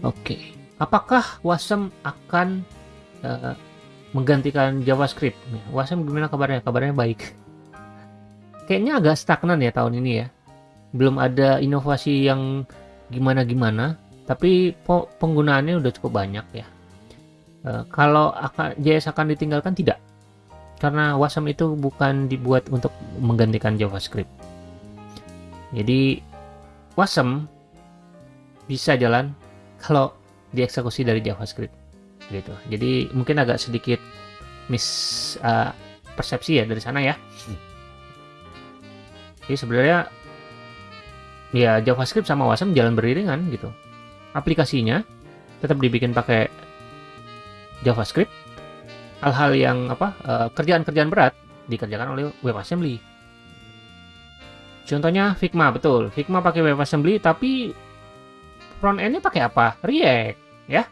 Oke, apakah Wasm akan uh, menggantikan JavaScript? Wasm gimana kabarnya? Kabarnya baik. Kayaknya agak stagnan ya tahun ini ya. Belum ada inovasi yang gimana-gimana, tapi penggunaannya udah cukup banyak ya. Uh, kalau akan JS akan ditinggalkan tidak, karena Wasm itu bukan dibuat untuk menggantikan JavaScript. Jadi Wasm bisa jalan kalau dieksekusi dari JavaScript gitu. Jadi mungkin agak sedikit mis uh, persepsi ya dari sana ya. Jadi sebenarnya ya JavaScript sama Wasm jalan beriringan gitu. Aplikasinya tetap dibikin pakai JavaScript. Hal-hal yang apa uh, kerjaan-kerjaan berat dikerjakan oleh WebAssembly. Contohnya Figma betul. Figma pakai WebAssembly tapi front endnya pakai apa? React, ya.